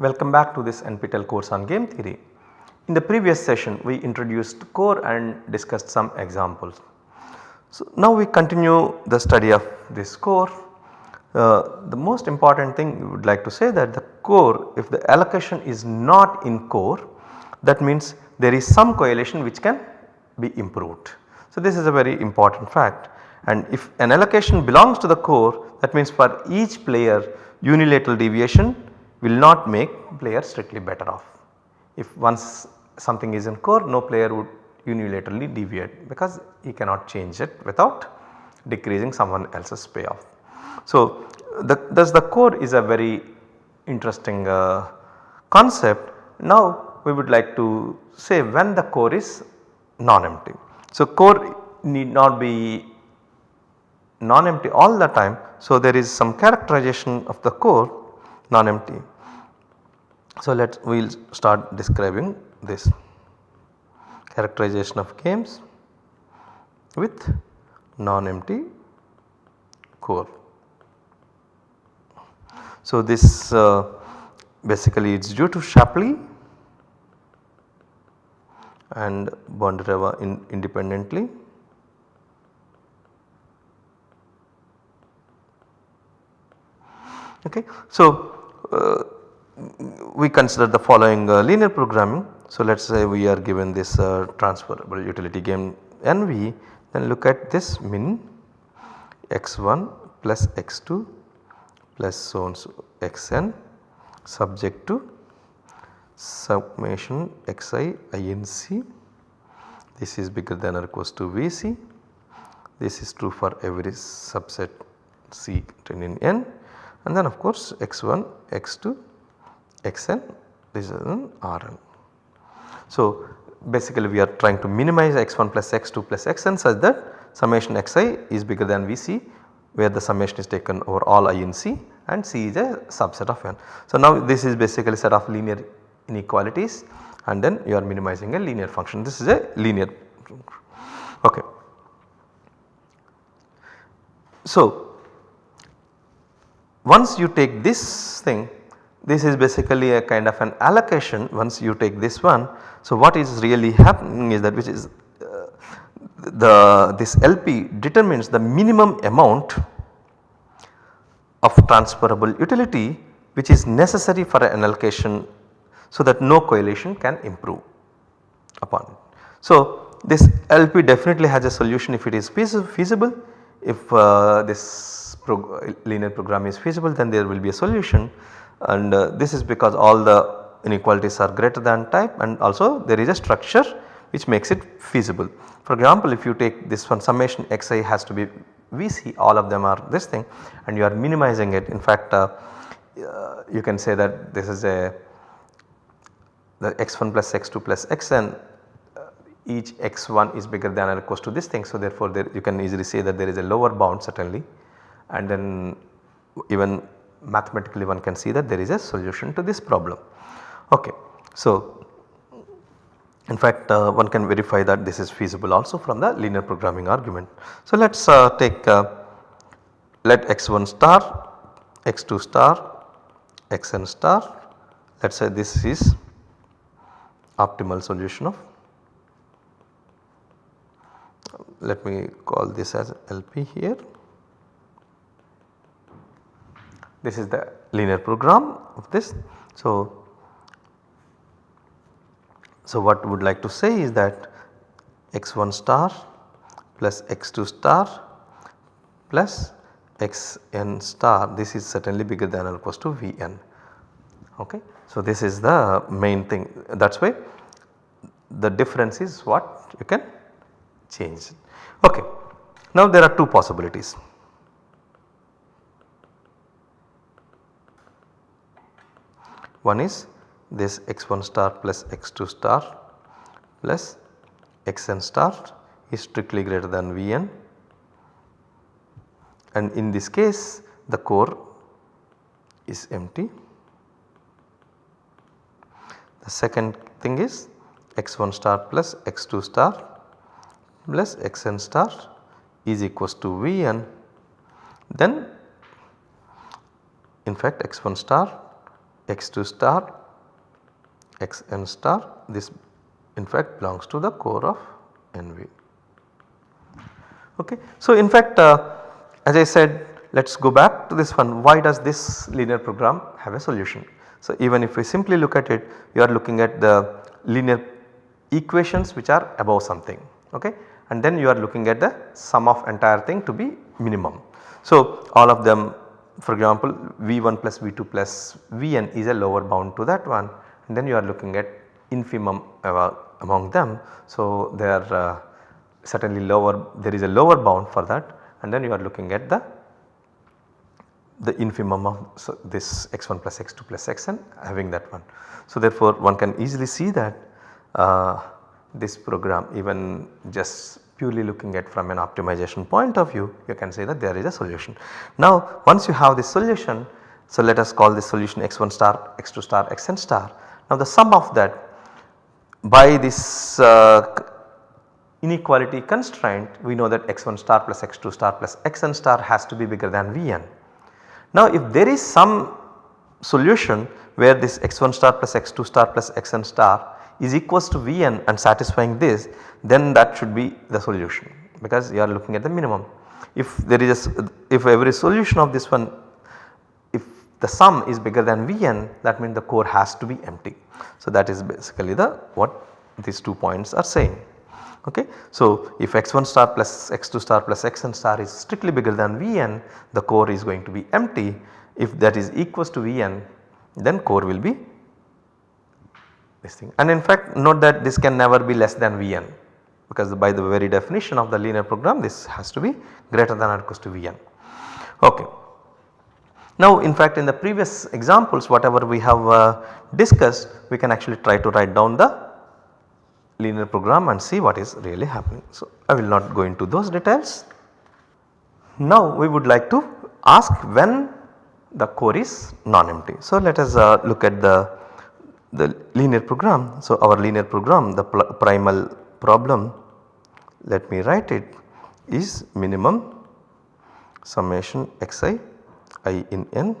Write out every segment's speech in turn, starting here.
Welcome back to this NPTEL course on game theory. In the previous session we introduced core and discussed some examples. So now we continue the study of this core. Uh, the most important thing we would like to say that the core if the allocation is not in core that means there is some coalition which can be improved. So this is a very important fact and if an allocation belongs to the core that means for each player unilateral deviation will not make player strictly better off. If once something is in core no player would unilaterally deviate because he cannot change it without decreasing someone else's payoff. So the, thus the core is a very interesting uh, concept. Now we would like to say when the core is non-empty. So core need not be non-empty all the time. So there is some characterization of the core non-empty. So let us we will start describing this characterization of games with non-empty core. So this uh, basically it is due to Shapley and Bondareva in independently. Okay. So, uh, we consider the following uh, linear programming. So, let us say we are given this uh, transferable utility game NV then look at this min x1 plus x2 plus so on so xn subject to summation xi inc. This is bigger than or equals to vc. This is true for every subset c in n. And then of course x1 x2 xn this is an rn. So basically we are trying to minimize x1 plus x2 plus xn such that summation xi is bigger than vc where the summation is taken over all i in c and c is a subset of n. So now this is basically set of linear inequalities and then you are minimizing a linear function this is a linear okay. So once you take this thing this is basically a kind of an allocation once you take this one. So what is really happening is that which is uh, the this LP determines the minimum amount of transferable utility which is necessary for an allocation so that no coalition can improve upon it. So this LP definitely has a solution if it is feasible if uh, this prog linear program is feasible then there will be a solution and uh, this is because all the inequalities are greater than type and also there is a structure which makes it feasible. For example, if you take this one summation xi has to be Vc all of them are this thing and you are minimizing it in fact uh, uh, you can say that this is a the x1 plus x2 plus xn uh, each x1 is bigger than or equals to this thing. So therefore there you can easily say that there is a lower bound certainly and then even mathematically one can see that there is a solution to this problem. Okay. So, in fact uh, one can verify that this is feasible also from the linear programming argument. So, let us uh, take uh, let x1 star, x2 star, xn star let us say this is optimal solution of let me call this as LP here this is the linear program of this. So, so what would like to say is that x1 star plus x2 star plus xn star this is certainly bigger than or equals to vn okay. So this is the main thing that is why the difference is what you can change okay. Now there are two possibilities One is this x1 star plus x2 star plus xn star is strictly greater than Vn and in this case the core is empty. The second thing is x1 star plus x2 star plus xn star is equals to Vn then in fact x1 star x2 star xn star this in fact belongs to the core of NV. Okay. So, in fact uh, as I said let us go back to this one why does this linear program have a solution. So, even if we simply look at it you are looking at the linear equations which are above something okay and then you are looking at the sum of entire thing to be minimum. So, all of them for example V1 plus V2 plus Vn is a lower bound to that one and then you are looking at infimum among them. So, they are uh, certainly lower there is a lower bound for that and then you are looking at the the infimum of so this x1 plus x2 plus xn having that one. So, therefore, one can easily see that uh, this program even just purely looking at from an optimization point of view you can say that there is a solution. Now once you have this solution so let us call this solution x1 star x2 star xn star. Now the sum of that by this uh, inequality constraint we know that x1 star plus x2 star plus xn star has to be bigger than Vn. Now if there is some solution where this x1 star plus x2 star plus xn star is equals to Vn and satisfying this then that should be the solution because you are looking at the minimum. If there is a, if every solution of this one if the sum is bigger than Vn that means the core has to be empty. So that is basically the what these two points are saying. Okay. So if x1 star plus x2 star plus xn star is strictly bigger than Vn the core is going to be empty if that is equals to Vn then core will be this thing and in fact note that this can never be less than Vn because by the very definition of the linear program this has to be greater than or equals to Vn. Okay. Now in fact in the previous examples whatever we have uh, discussed we can actually try to write down the linear program and see what is really happening. So I will not go into those details. Now we would like to ask when the core is non-empty. So let us uh, look at the the linear program. So, our linear program the primal problem let me write it is minimum summation xi i in n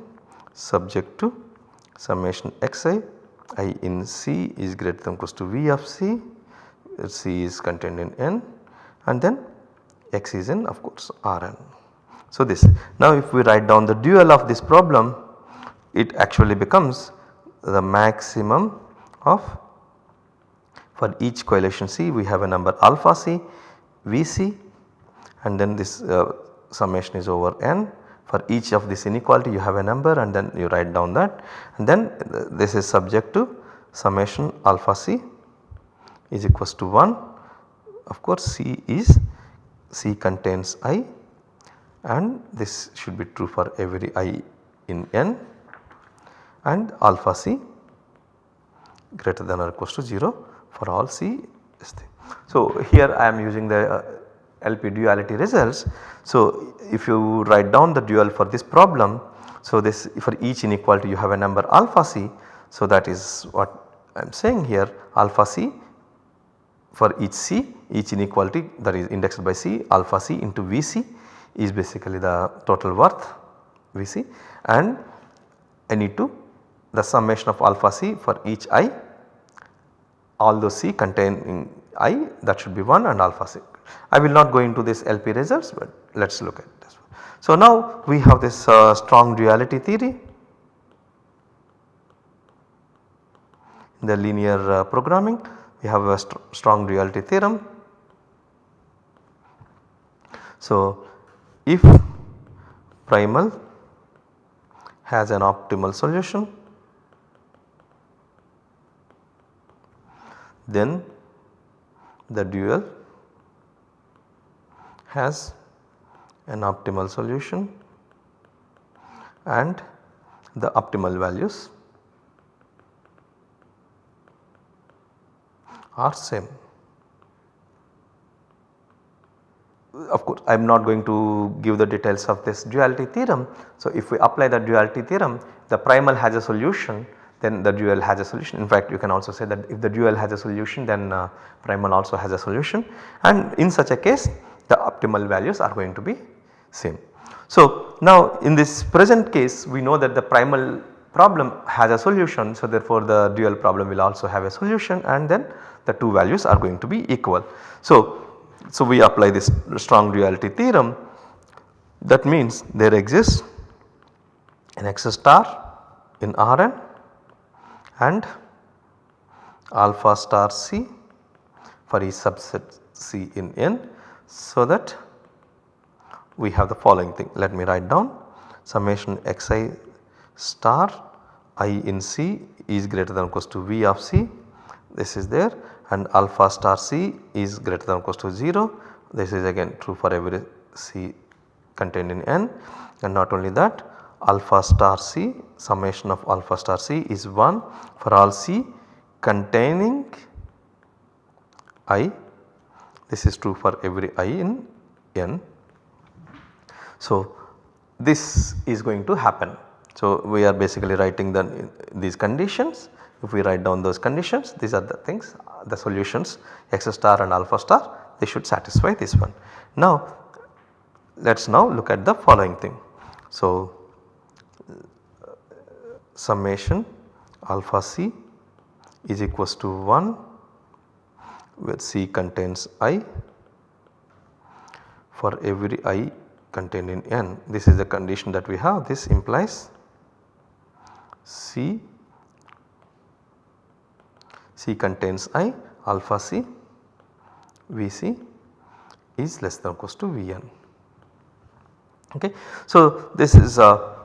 subject to summation xi i in c is greater than equals to v of c c is contained in n and then x is in of course Rn. So, this now if we write down the dual of this problem it actually becomes the maximum of for each coalition C we have a number alpha C Vc and then this uh, summation is over n. For each of this inequality you have a number and then you write down that. And then uh, this is subject to summation alpha C is equals to 1 of course C is C contains i and this should be true for every i in n and alpha c greater than or equals to 0 for all c is thing. So here I am using the uh, LP duality results. So if you write down the dual for this problem so this for each inequality you have a number alpha c. So that is what I am saying here alpha c for each c each inequality that is indexed by c alpha c into Vc is basically the total worth Vc and I need to the summation of alpha c for each i all those c containing i that should be 1 and alpha c. I will not go into this LP results but let us look at this. So now we have this uh, strong duality theory in the linear uh, programming we have a st strong duality theorem. So if primal has an optimal solution then the dual has an optimal solution and the optimal values are same. Of course, I am not going to give the details of this duality theorem. So, if we apply the duality theorem the primal has a solution then the dual has a solution. In fact, you can also say that if the dual has a solution then uh, primal also has a solution and in such a case the optimal values are going to be same. So now in this present case we know that the primal problem has a solution. So, therefore, the dual problem will also have a solution and then the two values are going to be equal. So, so we apply this strong duality theorem that means there exists an x star in Rn and alpha star C for each subset C in N. So that we have the following thing. Let me write down. Summation xi star i in C is greater than or equals to V of C. This is there. And alpha star C is greater than or equals to 0 this is again true for every C contained in N. And not only that alpha star C summation of alpha star C is 1 for all C containing i this is true for every i in n. So, this is going to happen. So, we are basically writing the, these conditions if we write down those conditions these are the things the solutions x star and alpha star they should satisfy this one. Now let us now look at the following thing. So summation alpha c is equals to 1 where C contains i for every i contained in n. This is the condition that we have this implies C C contains i alpha c Vc is less than or equals to Vn. Okay. So, this is uh,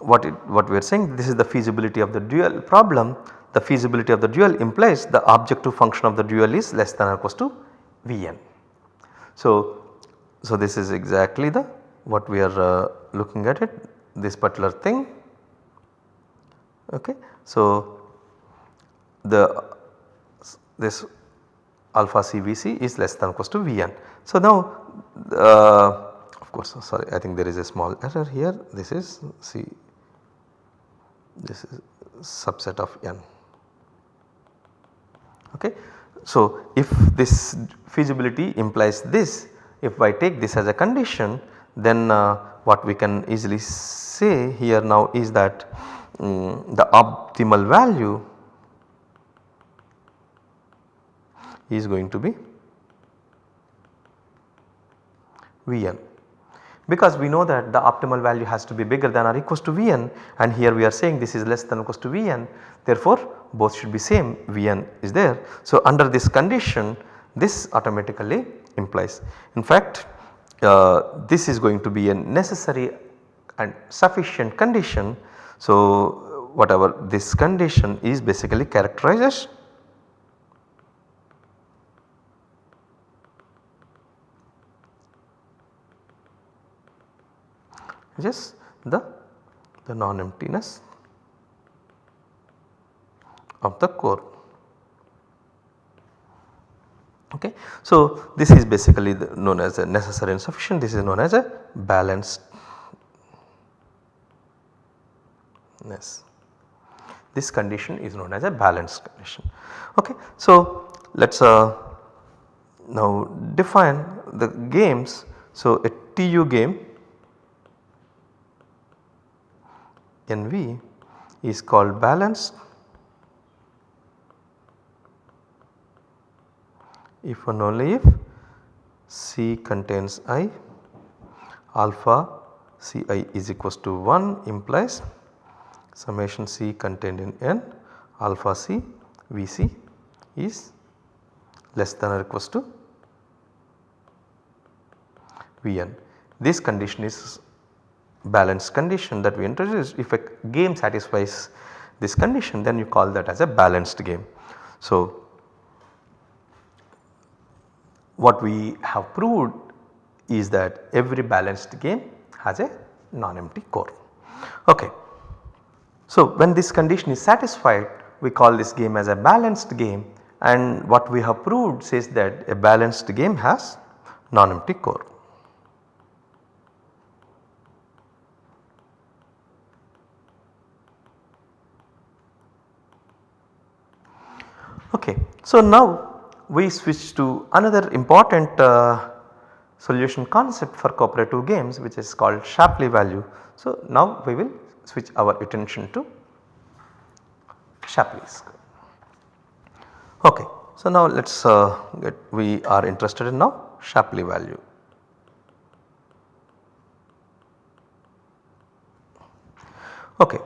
what it, what we are saying this is the feasibility of the dual problem the feasibility of the dual implies the objective function of the dual is less than or equals to Vn. So, so this is exactly the what we are uh, looking at it this particular thing. Okay. So, the this alpha CVC is less than or equals to Vn. So, now uh, of course sorry I think there is a small error here this is C this is subset of n. Okay. So, if this feasibility implies this if I take this as a condition then uh, what we can easily say here now is that um, the optimal value is going to be Vn because we know that the optimal value has to be bigger than or equals to Vn and here we are saying this is less than or equals to Vn therefore both should be same Vn is there. So under this condition this automatically implies in fact uh, this is going to be a necessary and sufficient condition. So whatever this condition is basically characterizes just the, the non-emptiness of the core. Okay. So, this is basically known as a necessary and sufficient this is known as a balanced this condition is known as a balanced condition. Okay. So, let us uh, now define the games. So, a TU game NV is called balanced if and only if C contains I alpha Ci is equals to 1 implies summation C contained in N alpha C Vc is less than or equals to Vn. This condition is balanced condition that we introduced if a game satisfies this condition then you call that as a balanced game. So, what we have proved is that every balanced game has a non-empty core. Okay. So, when this condition is satisfied we call this game as a balanced game and what we have proved says that a balanced game has non-empty core. Okay. So, now we switch to another important uh, solution concept for cooperative games which is called Shapley value. So, now we will switch our attention to Shapley's. Okay. So, now let us uh, get we are interested in now Shapley value. Okay.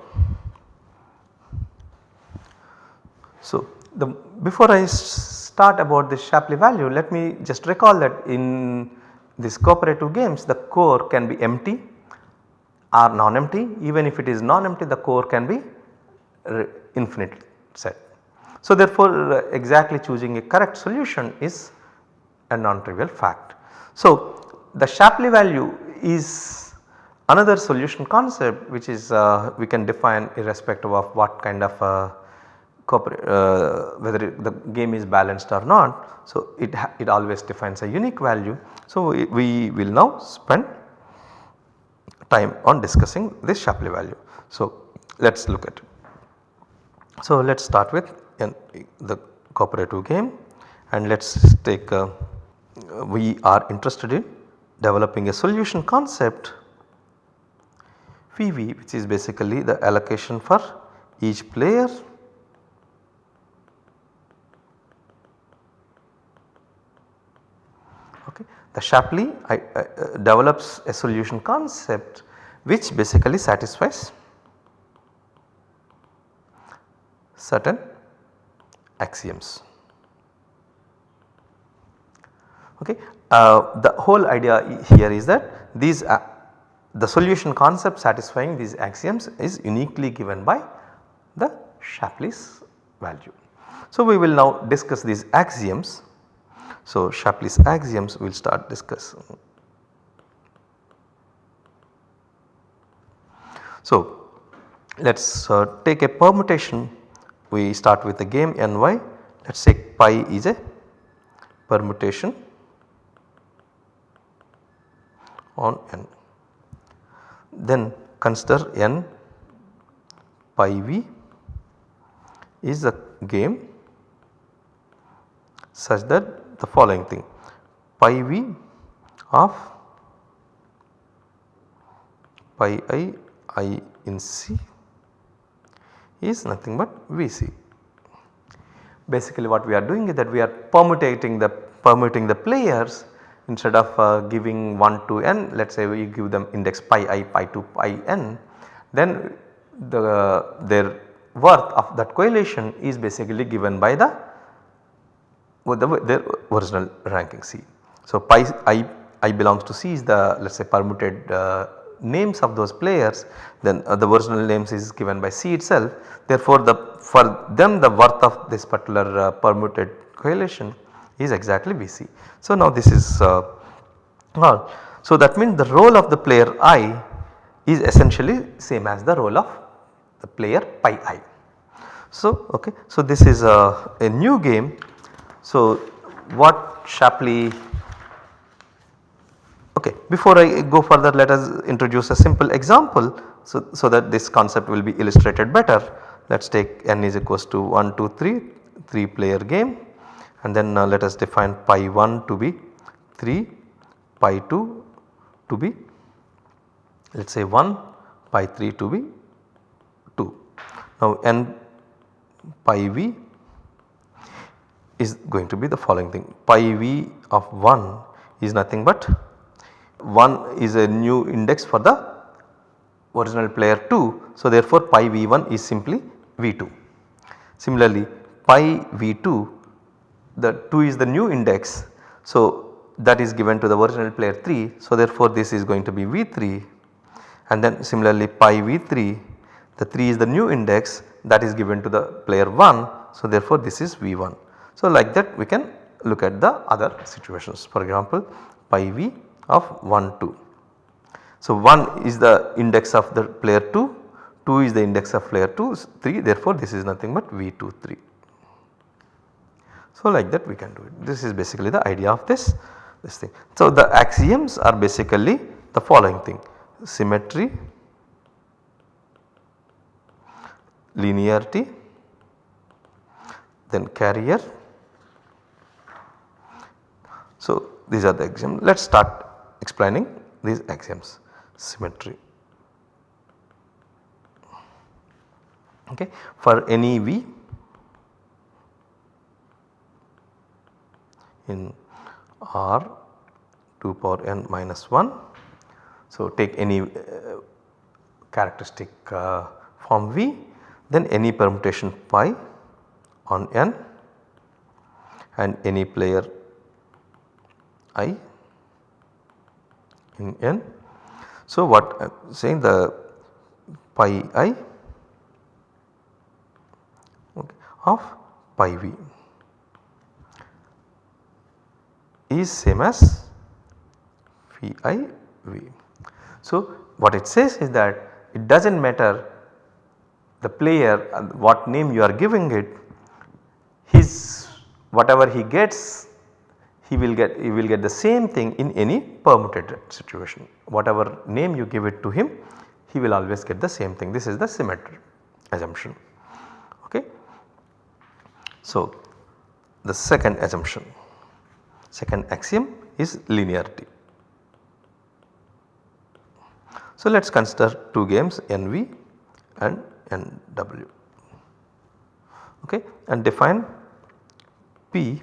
So, the before I start about the Shapley value let me just recall that in these cooperative games the core can be empty or non-empty even if it is non-empty the core can be infinite set. So, therefore, uh, exactly choosing a correct solution is a non-trivial fact. So, the Shapley value is another solution concept which is uh, we can define irrespective of what kind of uh, uh, whether it, the game is balanced or not. So, it, it always defines a unique value. So, we, we will now spend time on discussing this Shapley value. So, let us look at it. So, let us start with in the cooperative game and let us take a, we are interested in developing a solution concept PV which is basically the allocation for each player okay. The Shapley uh, uh, develops a solution concept which basically satisfies certain axioms. Okay. Uh, the whole idea here is that these uh, the solution concept satisfying these axioms is uniquely given by the Shapley's value. So, we will now discuss these axioms. So, Shapley's axioms we will start discussing. So, let us uh, take a permutation we start with the game ny let us say pi is a permutation on n. Then consider n pi v is a game such that the following thing. Pi v of pi i i in c is nothing but Vc. Basically what we are doing is that we are permutating the permuting the players instead of uh, giving 1 to n. Let us say we give them index pi i pi to pi n. Then the their worth of that coalition is basically given by the with the their original ranking C. So pi i i belongs to C is the let us say permuted uh, names of those players then uh, the original names is given by C itself. Therefore, the for them the worth of this particular uh, permuted coalition is exactly Vc. So, now this is uh, all. So, that means the role of the player i is essentially same as the role of the player pi i. So, okay. so this is a, a new game. So, what Shapley Okay. Before I go further let us introduce a simple example so, so that this concept will be illustrated better. Let us take n is equals to 1, 2, 3, 3 player game and then uh, let us define pi 1 to be 3, pi 2 to be let us say 1, pi 3 to be 2. Now n pi v is going to be the following thing pi v of 1 is nothing but 1 is a new index for the original player 2. So, therefore, pi v1 is simply v2. Similarly, pi v2 the 2 is the new index. So, that is given to the original player 3. So, therefore, this is going to be v3 and then similarly pi v3 the 3 is the new index that is given to the player 1. So, therefore, this is v1. So, like that we can look at the other situations for example pi v of 1 2. So 1 is the index of the player 2, 2 is the index of player 2, 3 therefore this is nothing but V2 3. So like that we can do it. This is basically the idea of this, this thing. So the axioms are basically the following thing symmetry, linearity, then carrier. So these are the axioms. Let us start explaining these axioms symmetry. okay for any v in R 2 power n minus 1. So, take any uh, characteristic uh, form V then any permutation pi on n and any player i in n. So, what I am saying the pi i of pi v is same as phi v. So, what it says is that it does not matter the player uh, what name you are giving it his whatever he gets he will get he will get the same thing in any permuted situation. Whatever name you give it to him he will always get the same thing. This is the symmetry assumption. Okay. So the second assumption second axiom is linearity. So let us consider two games NV and NW okay? And define P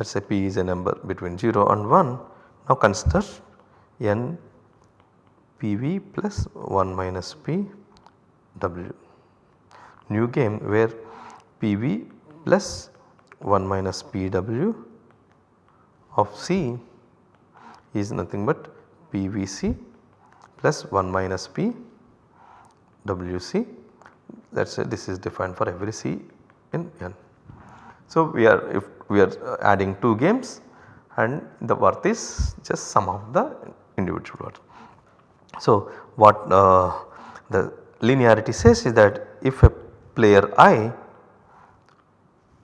let us say P is a number between 0 and 1 now consider N PV plus 1 minus P W. New game where PV plus 1 minus PW of C is nothing but PVC plus 1 minus P WC let us say this is defined for every C in N. So we are if we are adding 2 games and the worth is just sum of the individual worth. So what uh, the linearity says is that if a player i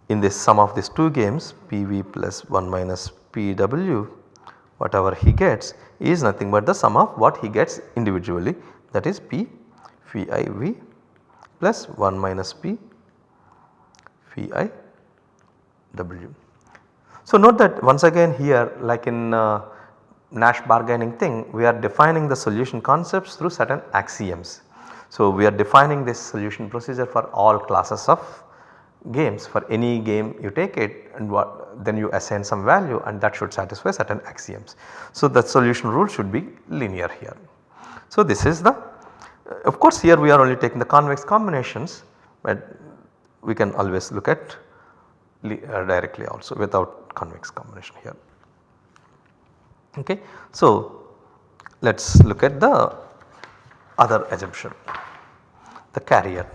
in this sum of these 2 games PV plus 1 minus PW whatever he gets is nothing but the sum of what he gets individually that is P v plus 1 minus P phi i w. So note that once again here like in uh, Nash bargaining thing we are defining the solution concepts through certain axioms. So we are defining this solution procedure for all classes of games for any game you take it and what then you assign some value and that should satisfy certain axioms. So the solution rule should be linear here. So this is the of course here we are only taking the convex combinations but we can always look at Uh, directly also without convex combination here. Okay. So let us look at the other assumption the carrier.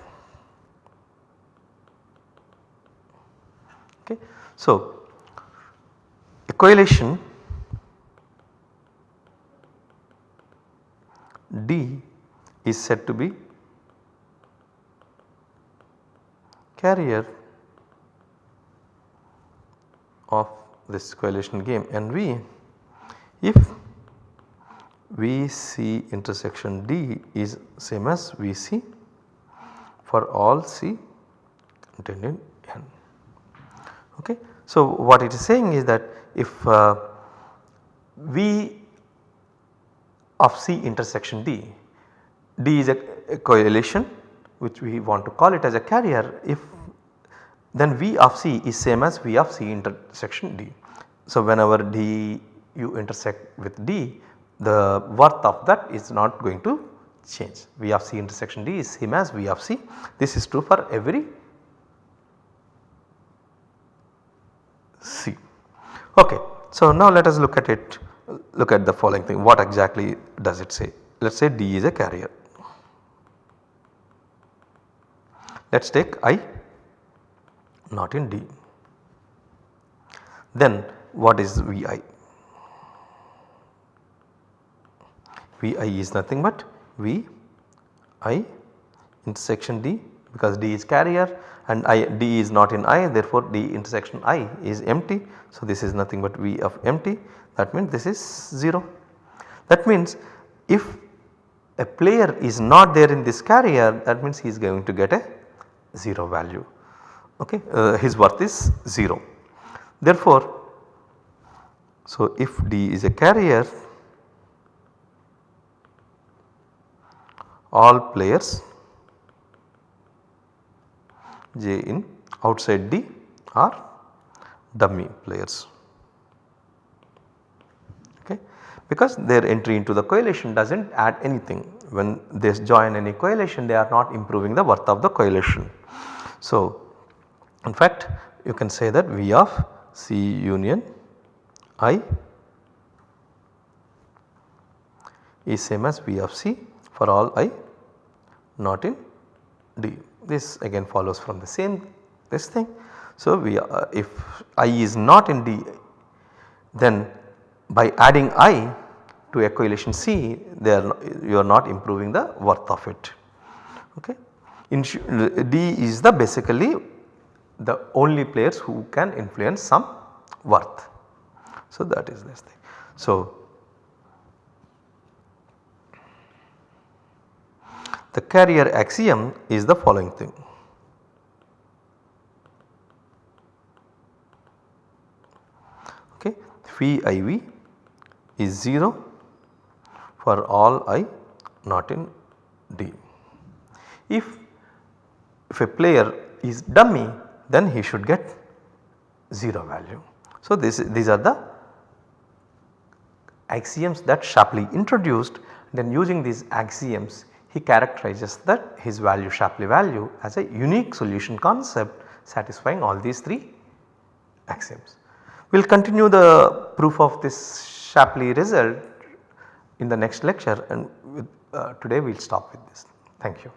Okay. So a coalition D is said to be carrier of this coalition game and V if VC intersection D is same as VC for all C containing N. Okay. So, what it is saying is that if uh, V of C intersection D, D is a, a coalition which we want to call it as a carrier if then V of C is same as V of C intersection D. So, whenever D you intersect with D the worth of that is not going to change V of C intersection D is same as V of C this is true for every C. Okay. So, now let us look at it look at the following thing what exactly does it say let us say D is a carrier. Let us take I not in D. Then what is Vi? Vi is nothing but V I intersection D because D is carrier and I D is not in I therefore D intersection I is empty. So this is nothing but V of empty that means this is 0. That means if a player is not there in this carrier that means he is going to get a 0 value okay uh, his worth is 0. Therefore so if D is a carrier all players j in outside D are dummy players okay because their entry into the coalition does not add anything when they join any coalition they are not improving the worth of the coalition. So in fact you can say that V of C union I is same as V of C for all I not in D. This again follows from the same this thing. So, we uh, if I is not in D then by adding I to a coalition C they are you are not improving the worth of it. Okay. D is the basically the only players who can influence some worth. So, that is this thing. So, the carrier axiom is the following thing. Okay, phi iv is 0 for all i not in D. If, if a player is dummy then he should get 0 value. So, this, these are the axioms that Shapley introduced then using these axioms he characterizes that his value Shapley value as a unique solution concept satisfying all these 3 axioms. We will continue the proof of this Shapley result in the next lecture and with, uh, today we will stop with this. Thank you.